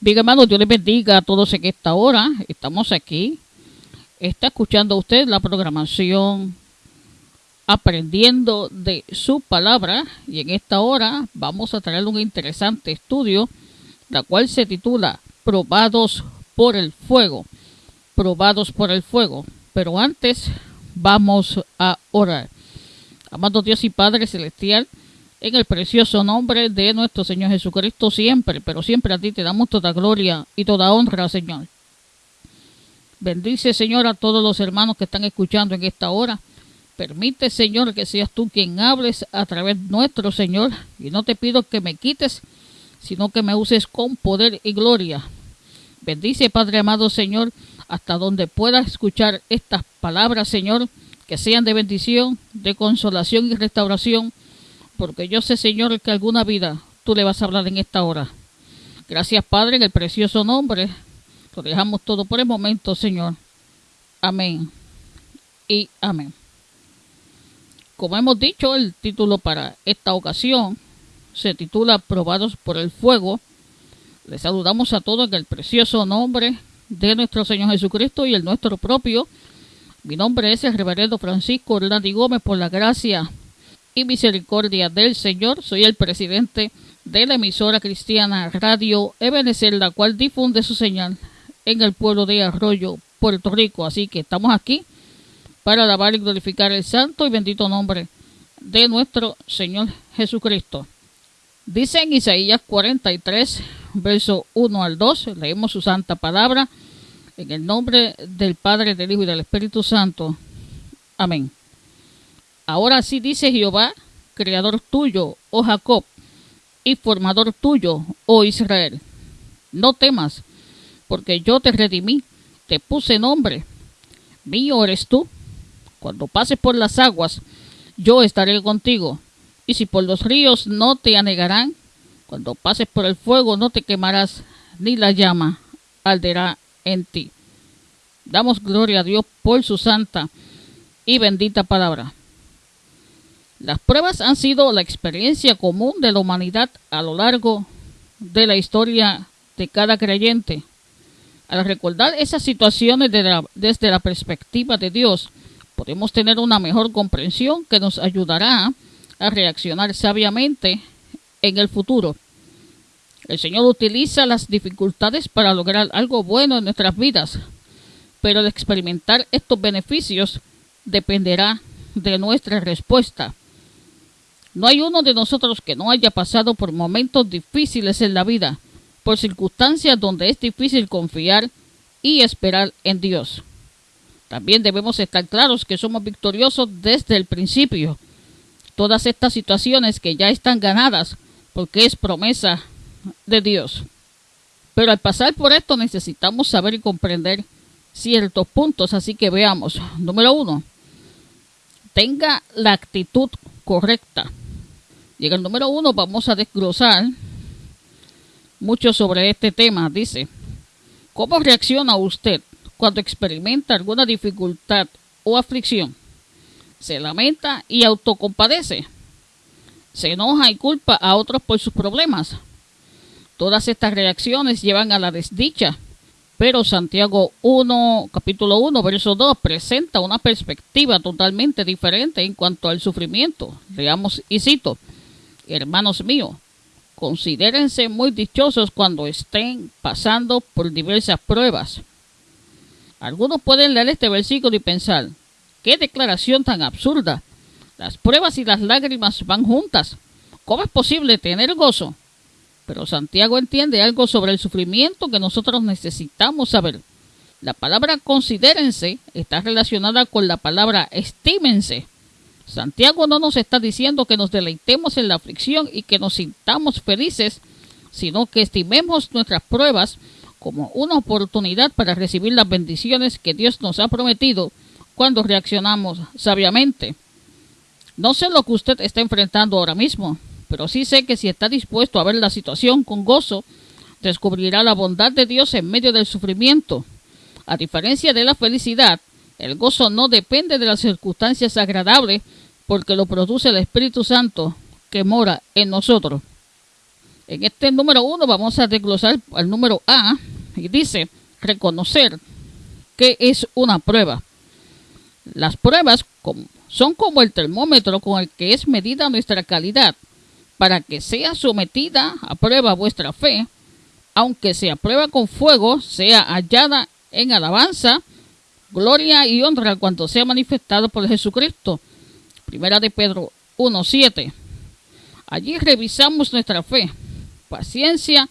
Bien, hermanos, Dios les bendiga a todos en esta hora. Estamos aquí. Está escuchando usted la programación Aprendiendo de su palabra. Y en esta hora vamos a traer un interesante estudio, la cual se titula Probados por el fuego. Probados por el fuego. Pero antes vamos a orar. Amado Dios y Padre Celestial, en el precioso nombre de nuestro Señor Jesucristo siempre, pero siempre a ti te damos toda gloria y toda honra, Señor. Bendice, Señor, a todos los hermanos que están escuchando en esta hora. Permite, Señor, que seas tú quien hables a través nuestro Señor. Y no te pido que me quites, sino que me uses con poder y gloria. Bendice, Padre amado, Señor, hasta donde pueda escuchar estas palabras, Señor, que sean de bendición, de consolación y restauración porque yo sé, Señor, que alguna vida tú le vas a hablar en esta hora. Gracias, Padre, en el precioso nombre. Lo dejamos todo por el momento, Señor. Amén y amén. Como hemos dicho, el título para esta ocasión se titula Probados por el Fuego. Les saludamos a todos en el precioso nombre de nuestro Señor Jesucristo y el nuestro propio. Mi nombre es el reverendo Francisco Orlando Gómez por la gracia y misericordia del Señor. Soy el presidente de la emisora cristiana Radio Ebenezer, la cual difunde su señal en el pueblo de Arroyo, Puerto Rico. Así que estamos aquí para alabar y glorificar el santo y bendito nombre de nuestro Señor Jesucristo. Dice en Isaías 43, verso 1 al 2, leemos su santa palabra en el nombre del Padre, del Hijo y del Espíritu Santo. Amén. Ahora sí dice Jehová, creador tuyo, oh Jacob, y formador tuyo, oh Israel. No temas, porque yo te redimí, te puse nombre. Mío eres tú. Cuando pases por las aguas, yo estaré contigo. Y si por los ríos no te anegarán, cuando pases por el fuego no te quemarás, ni la llama arderá en ti. Damos gloria a Dios por su santa y bendita palabra. Las pruebas han sido la experiencia común de la humanidad a lo largo de la historia de cada creyente. Al recordar esas situaciones desde la perspectiva de Dios, podemos tener una mejor comprensión que nos ayudará a reaccionar sabiamente en el futuro. El Señor utiliza las dificultades para lograr algo bueno en nuestras vidas, pero de experimentar estos beneficios dependerá de nuestra respuesta. No hay uno de nosotros que no haya pasado por momentos difíciles en la vida, por circunstancias donde es difícil confiar y esperar en Dios. También debemos estar claros que somos victoriosos desde el principio. Todas estas situaciones que ya están ganadas porque es promesa de Dios. Pero al pasar por esto necesitamos saber y comprender ciertos puntos, así que veamos. Número uno, tenga la actitud correcta. Y en el número uno vamos a desglosar mucho sobre este tema. Dice, ¿cómo reacciona usted cuando experimenta alguna dificultad o aflicción? ¿Se lamenta y autocompadece? ¿Se enoja y culpa a otros por sus problemas? Todas estas reacciones llevan a la desdicha, pero Santiago 1, capítulo 1, verso 2, presenta una perspectiva totalmente diferente en cuanto al sufrimiento. Leamos y cito. Hermanos míos, considérense muy dichosos cuando estén pasando por diversas pruebas. Algunos pueden leer este versículo y pensar, qué declaración tan absurda. Las pruebas y las lágrimas van juntas. ¿Cómo es posible tener gozo? Pero Santiago entiende algo sobre el sufrimiento que nosotros necesitamos saber. La palabra considérense está relacionada con la palabra estímense. Santiago no nos está diciendo que nos deleitemos en la aflicción y que nos sintamos felices, sino que estimemos nuestras pruebas como una oportunidad para recibir las bendiciones que Dios nos ha prometido cuando reaccionamos sabiamente. No sé lo que usted está enfrentando ahora mismo, pero sí sé que si está dispuesto a ver la situación con gozo, descubrirá la bondad de Dios en medio del sufrimiento. A diferencia de la felicidad, el gozo no depende de las circunstancias agradables porque lo produce el Espíritu Santo que mora en nosotros. En este número uno vamos a desglosar al número A y dice reconocer que es una prueba. Las pruebas son como el termómetro con el que es medida nuestra calidad. Para que sea sometida a prueba vuestra fe, aunque sea prueba con fuego, sea hallada en alabanza, gloria y honra cuando sea manifestado por Jesucristo. Primera de Pedro 1.7. Allí revisamos nuestra fe, paciencia,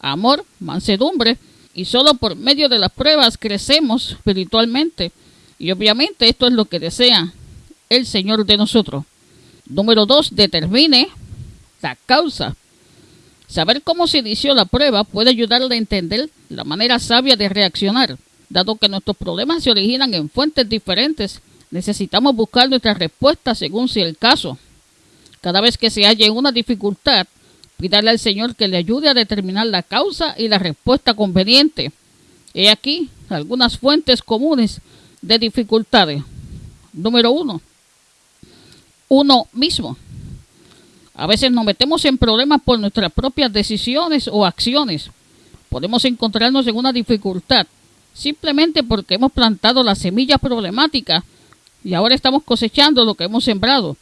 amor, mansedumbre, y solo por medio de las pruebas crecemos espiritualmente. Y obviamente esto es lo que desea el Señor de nosotros. Número 2. Determine la causa. Saber cómo se inició la prueba puede ayudarle a entender la manera sabia de reaccionar. Dado que nuestros problemas se originan en fuentes diferentes, necesitamos buscar nuestra respuesta según sea el caso. Cada vez que se haya una dificultad, pídale al Señor que le ayude a determinar la causa y la respuesta conveniente. He aquí algunas fuentes comunes de dificultades. Número uno, uno mismo. A veces nos metemos en problemas por nuestras propias decisiones o acciones. Podemos encontrarnos en una dificultad simplemente porque hemos plantado las semillas problemáticas y ahora estamos cosechando lo que hemos sembrado.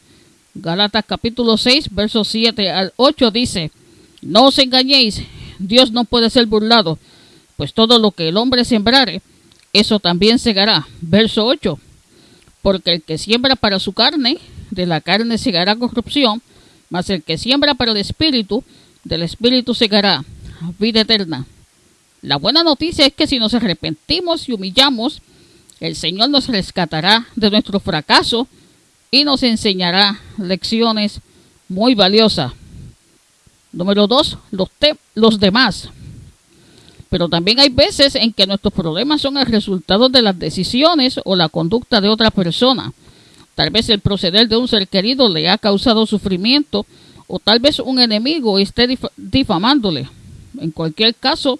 Galatas capítulo 6, versos 7 al 8 dice, No os engañéis, Dios no puede ser burlado, pues todo lo que el hombre sembrare, eso también segará. Verso 8, Porque el que siembra para su carne, de la carne segará corrupción, mas el que siembra para el espíritu, del espíritu segará vida eterna. La buena noticia es que si nos arrepentimos y humillamos, el Señor nos rescatará de nuestro fracaso y nos enseñará lecciones muy valiosas. Número dos, los, los demás. Pero también hay veces en que nuestros problemas son el resultado de las decisiones o la conducta de otra persona. Tal vez el proceder de un ser querido le ha causado sufrimiento o tal vez un enemigo esté difamándole. En cualquier caso,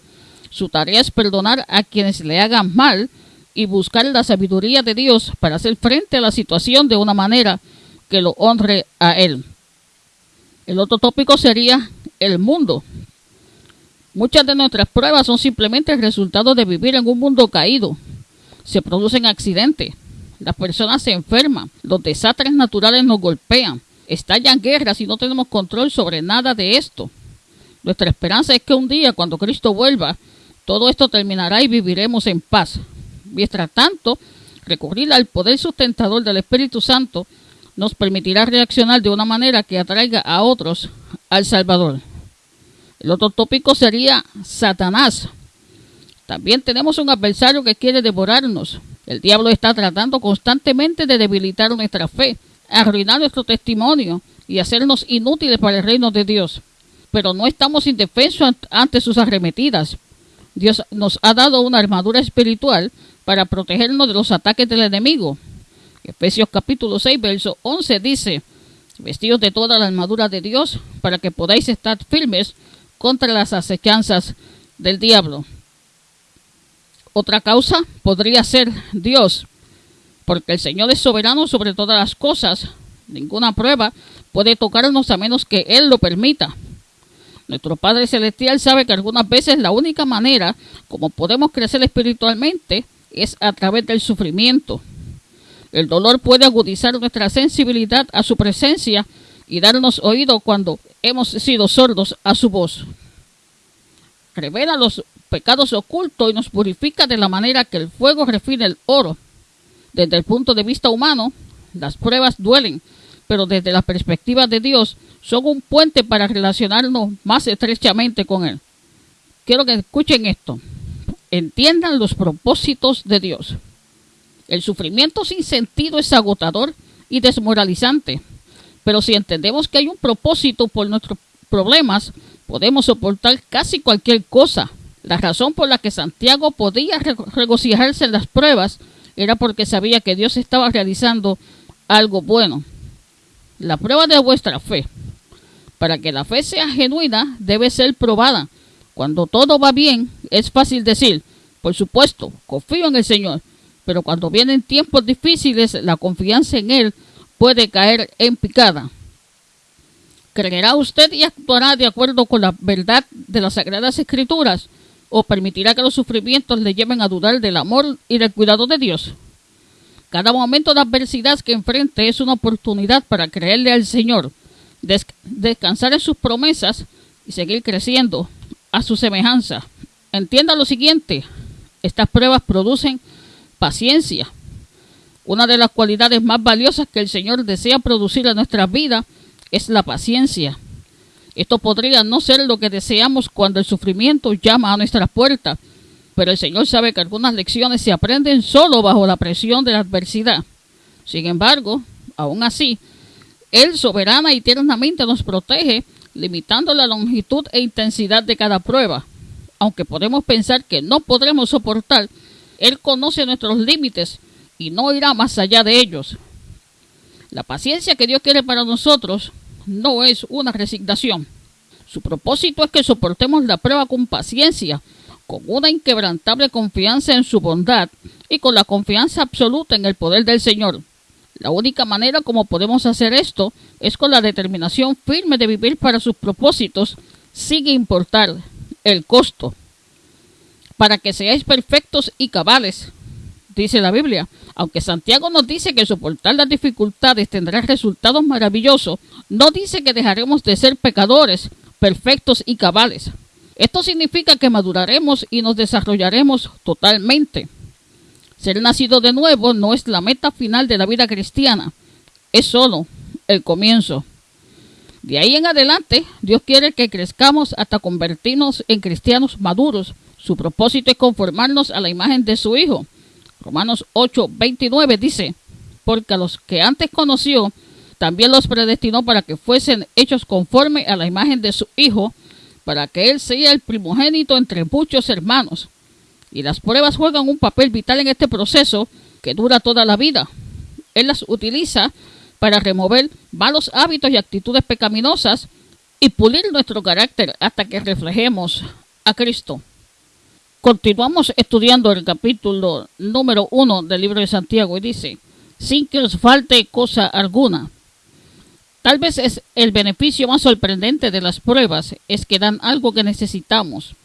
su tarea es perdonar a quienes le hagan mal y buscar la sabiduría de Dios para hacer frente a la situación de una manera que lo honre a Él. El otro tópico sería el mundo. Muchas de nuestras pruebas son simplemente el resultado de vivir en un mundo caído. Se producen accidentes, las personas se enferman, los desastres naturales nos golpean, estallan guerras y no tenemos control sobre nada de esto. Nuestra esperanza es que un día, cuando Cristo vuelva, todo esto terminará y viviremos en paz. Mientras tanto, recurrir al poder sustentador del Espíritu Santo nos permitirá reaccionar de una manera que atraiga a otros al Salvador. El otro tópico sería Satanás. También tenemos un adversario que quiere devorarnos. El diablo está tratando constantemente de debilitar nuestra fe, arruinar nuestro testimonio y hacernos inútiles para el reino de Dios. Pero no estamos indefensos ante sus arremetidas. Dios nos ha dado una armadura espiritual para protegernos de los ataques del enemigo. Efesios capítulo 6, verso 11 dice, vestidos de toda la armadura de Dios para que podáis estar firmes contra las acechanzas del diablo. Otra causa podría ser Dios, porque el Señor es soberano sobre todas las cosas. Ninguna prueba puede tocarnos a menos que Él lo permita. Nuestro Padre Celestial sabe que algunas veces la única manera como podemos crecer espiritualmente es a través del sufrimiento. El dolor puede agudizar nuestra sensibilidad a su presencia y darnos oído cuando hemos sido sordos a su voz. Revela los pecados ocultos y nos purifica de la manera que el fuego refina el oro. Desde el punto de vista humano, las pruebas duelen, pero desde la perspectiva de Dios son un puente para relacionarnos más estrechamente con Él. Quiero que escuchen esto entiendan los propósitos de Dios. El sufrimiento sin sentido es agotador y desmoralizante, pero si entendemos que hay un propósito por nuestros problemas, podemos soportar casi cualquier cosa. La razón por la que Santiago podía regocijarse en las pruebas era porque sabía que Dios estaba realizando algo bueno. La prueba de vuestra fe. Para que la fe sea genuina, debe ser probada cuando todo va bien, es fácil decir, por supuesto, confío en el Señor, pero cuando vienen tiempos difíciles, la confianza en Él puede caer en picada. ¿Creerá usted y actuará de acuerdo con la verdad de las Sagradas Escrituras? ¿O permitirá que los sufrimientos le lleven a dudar del amor y del cuidado de Dios? Cada momento de adversidad que enfrente es una oportunidad para creerle al Señor, descansar en sus promesas y seguir creciendo a su semejanza. Entienda lo siguiente, estas pruebas producen paciencia, una de las cualidades más valiosas que el Señor desea producir en nuestra vida es la paciencia. Esto podría no ser lo que deseamos cuando el sufrimiento llama a nuestra puerta, pero el Señor sabe que algunas lecciones se aprenden solo bajo la presión de la adversidad. Sin embargo, aún así, Él soberana y tiernamente nos protege, limitando la longitud e intensidad de cada prueba. Aunque podemos pensar que no podremos soportar, Él conoce nuestros límites y no irá más allá de ellos. La paciencia que Dios quiere para nosotros no es una resignación. Su propósito es que soportemos la prueba con paciencia, con una inquebrantable confianza en su bondad y con la confianza absoluta en el poder del Señor. La única manera como podemos hacer esto es con la determinación firme de vivir para sus propósitos, sin importar el costo. Para que seáis perfectos y cabales, dice la Biblia. Aunque Santiago nos dice que soportar las dificultades tendrá resultados maravillosos, no dice que dejaremos de ser pecadores, perfectos y cabales. Esto significa que maduraremos y nos desarrollaremos totalmente. Ser nacido de nuevo no es la meta final de la vida cristiana, es solo el comienzo. De ahí en adelante, Dios quiere que crezcamos hasta convertirnos en cristianos maduros. Su propósito es conformarnos a la imagen de su Hijo Romanos 8, 29 dice, porque a los que antes conoció, también los predestinó para que fuesen hechos conforme a la imagen de su Hijo, para que Él sea el primogénito entre muchos hermanos. Y las pruebas juegan un papel vital en este proceso que dura toda la vida. Él las utiliza para remover malos hábitos y actitudes pecaminosas y pulir nuestro carácter hasta que reflejemos a Cristo. Continuamos estudiando el capítulo número uno del libro de Santiago y dice, sin que os falte cosa alguna. Tal vez es el beneficio más sorprendente de las pruebas es que dan algo que necesitamos.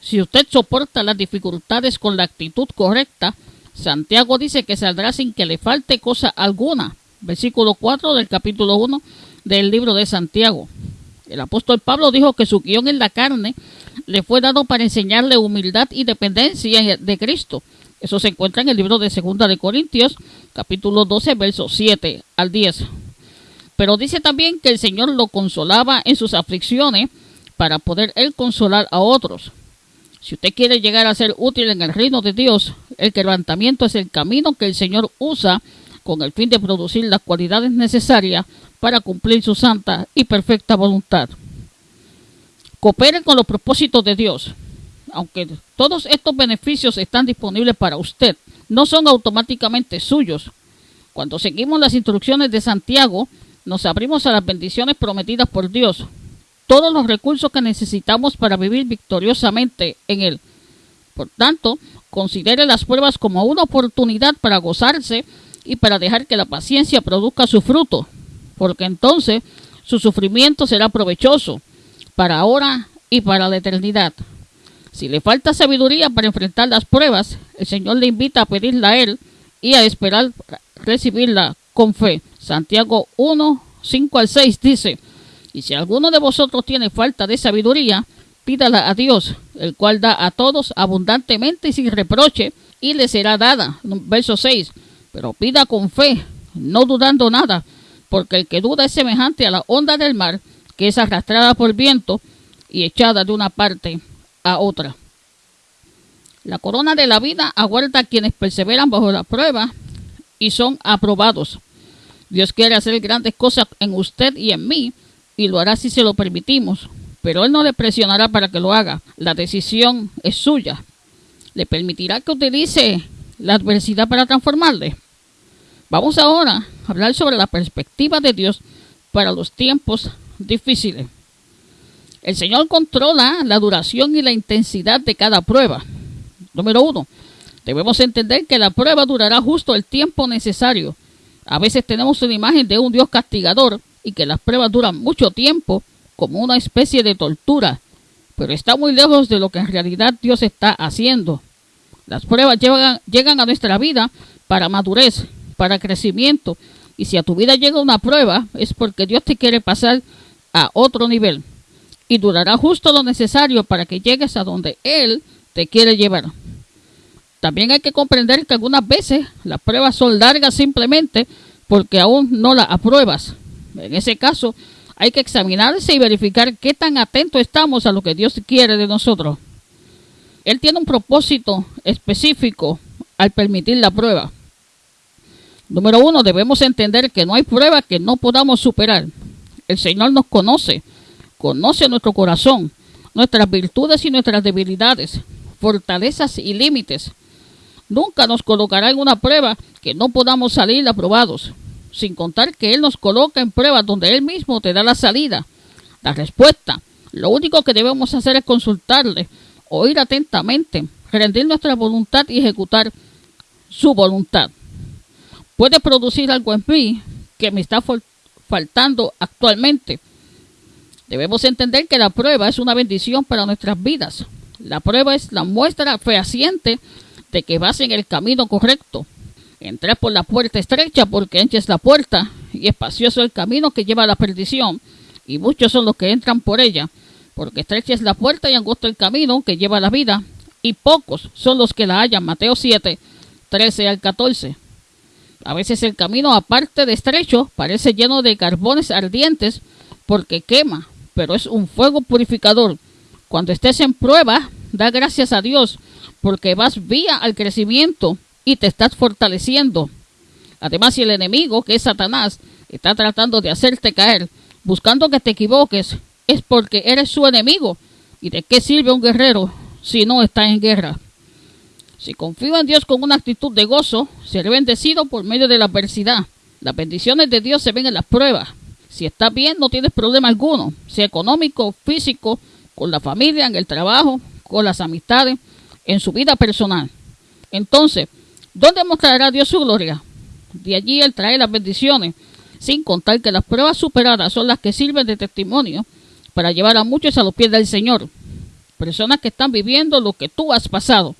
Si usted soporta las dificultades con la actitud correcta, Santiago dice que saldrá sin que le falte cosa alguna. Versículo 4 del capítulo 1 del libro de Santiago. El apóstol Pablo dijo que su guion en la carne le fue dado para enseñarle humildad y dependencia de Cristo. Eso se encuentra en el libro de Segunda de Corintios, capítulo 12, versos 7 al 10. Pero dice también que el Señor lo consolaba en sus aflicciones para poder él consolar a otros. Si usted quiere llegar a ser útil en el reino de Dios, el quebrantamiento es el camino que el Señor usa con el fin de producir las cualidades necesarias para cumplir su santa y perfecta voluntad. Cooperen con los propósitos de Dios. Aunque todos estos beneficios están disponibles para usted, no son automáticamente suyos. Cuando seguimos las instrucciones de Santiago, nos abrimos a las bendiciones prometidas por Dios, todos los recursos que necesitamos para vivir victoriosamente en Él. Por tanto, considere las pruebas como una oportunidad para gozarse y para dejar que la paciencia produzca su fruto, porque entonces su sufrimiento será provechoso para ahora y para la eternidad. Si le falta sabiduría para enfrentar las pruebas, el Señor le invita a pedirla a Él y a esperar recibirla con fe. Santiago 1, 5 al 6 dice, y si alguno de vosotros tiene falta de sabiduría, pídala a Dios, el cual da a todos abundantemente y sin reproche, y le será dada. Verso 6, pero pida con fe, no dudando nada, porque el que duda es semejante a la onda del mar, que es arrastrada por viento y echada de una parte a otra. La corona de la vida aguarda a quienes perseveran bajo la prueba y son aprobados. Dios quiere hacer grandes cosas en usted y en mí y lo hará si se lo permitimos, pero Él no le presionará para que lo haga. La decisión es suya. ¿Le permitirá que utilice la adversidad para transformarle? Vamos ahora a hablar sobre la perspectiva de Dios para los tiempos difíciles. El Señor controla la duración y la intensidad de cada prueba. Número uno, debemos entender que la prueba durará justo el tiempo necesario. A veces tenemos una imagen de un Dios castigador y que las pruebas duran mucho tiempo como una especie de tortura, pero está muy lejos de lo que en realidad Dios está haciendo. Las pruebas llegan, a nuestra vida para madurez, para crecimiento, y si a tu vida llega una prueba es porque Dios te quiere pasar a otro nivel y durará justo lo necesario para que llegues a donde Él te quiere llevar. También hay que comprender que algunas veces las pruebas son largas simplemente porque aún no las apruebas. En ese caso, hay que examinarse y verificar qué tan atentos estamos a lo que Dios quiere de nosotros. Él tiene un propósito específico al permitir la prueba. Número uno, debemos entender que no hay prueba que no podamos superar. El Señor nos conoce, conoce nuestro corazón, nuestras virtudes y nuestras debilidades, fortalezas y límites. Nunca nos colocará en una prueba que no podamos salir aprobados, sin contar que Él nos coloca en pruebas donde Él mismo te da la salida, la respuesta. Lo único que debemos hacer es consultarle, oír atentamente, rendir nuestra voluntad y ejecutar su voluntad. Puede producir algo en mí que me está faltando actualmente. Debemos entender que la prueba es una bendición para nuestras vidas. La prueba es la muestra fehaciente de que vas en el camino correcto. Entras por la puerta estrecha porque ancha es la puerta y espacioso el camino que lleva a la perdición, y muchos son los que entran por ella, porque estrecha es la puerta y angosto el camino que lleva la vida, y pocos son los que la hallan. Mateo 7, 13 al 14. A veces el camino, aparte de estrecho, parece lleno de carbones ardientes porque quema, pero es un fuego purificador. Cuando estés en prueba, da gracias a Dios porque vas vía al crecimiento y te estás fortaleciendo. Además, si el enemigo, que es Satanás, está tratando de hacerte caer, buscando que te equivoques, es porque eres su enemigo. ¿Y de qué sirve un guerrero si no está en guerra? Si confío en Dios con una actitud de gozo, seré bendecido por medio de la adversidad. Las bendiciones de Dios se ven en las pruebas. Si estás bien, no tienes problema alguno, sea económico, físico, con la familia, en el trabajo, con las amistades, en su vida personal. Entonces, ¿dónde mostrará Dios su gloria? De allí Él trae las bendiciones, sin contar que las pruebas superadas son las que sirven de testimonio para llevar a muchos a los pies del Señor. Personas que están viviendo lo que tú has pasado.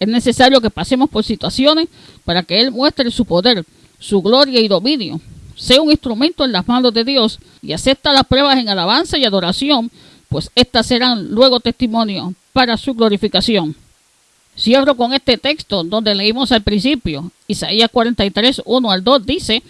Es necesario que pasemos por situaciones para que Él muestre su poder, su gloria y dominio. Sea un instrumento en las manos de Dios y acepta las pruebas en alabanza y adoración, pues éstas serán luego testimonio para su glorificación. Cierro con este texto donde leímos al principio. Isaías 43, 1 al 2 dice,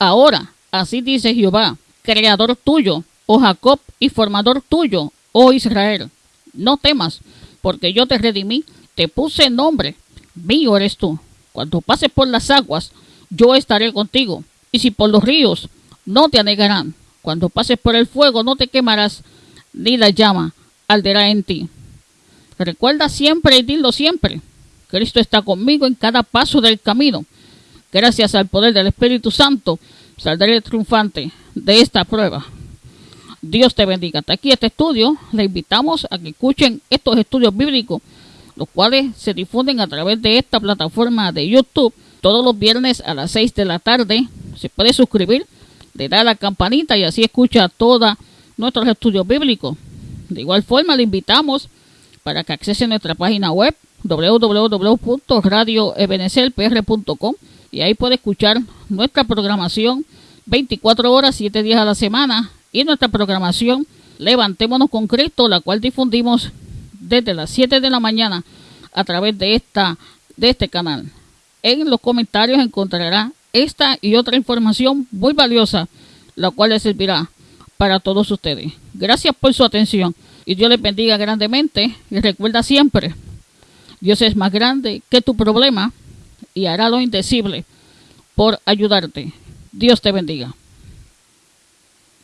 Ahora, así dice Jehová, creador tuyo, oh Jacob, y formador tuyo, oh Israel. No temas, porque yo te redimí, te puse nombre, mío eres tú. Cuando pases por las aguas, yo estaré contigo. Y si por los ríos, no te anegarán. Cuando pases por el fuego, no te quemarás, ni la llama arderá en ti. Recuerda siempre y dilo siempre. Cristo está conmigo en cada paso del camino. Gracias al poder del Espíritu Santo, saldré triunfante de esta prueba. Dios te bendiga. Hasta aquí este estudio. Le invitamos a que escuchen estos estudios bíblicos, los cuales se difunden a través de esta plataforma de YouTube todos los viernes a las 6 de la tarde. Se puede suscribir, le da la campanita y así escucha todos nuestros estudios bíblicos. De igual forma, le invitamos para que accese nuestra página web www.radioebenecerpr.com y ahí puede escuchar nuestra programación 24 horas, 7 días a la semana y nuestra programación Levantémonos con Cristo, la cual difundimos desde las 7 de la mañana a través de, esta, de este canal. En los comentarios encontrará esta y otra información muy valiosa, la cual le servirá para todos ustedes. Gracias por su atención y Dios les bendiga grandemente y recuerda siempre, Dios es más grande que tu problema y hará lo indecible por ayudarte. Dios te bendiga.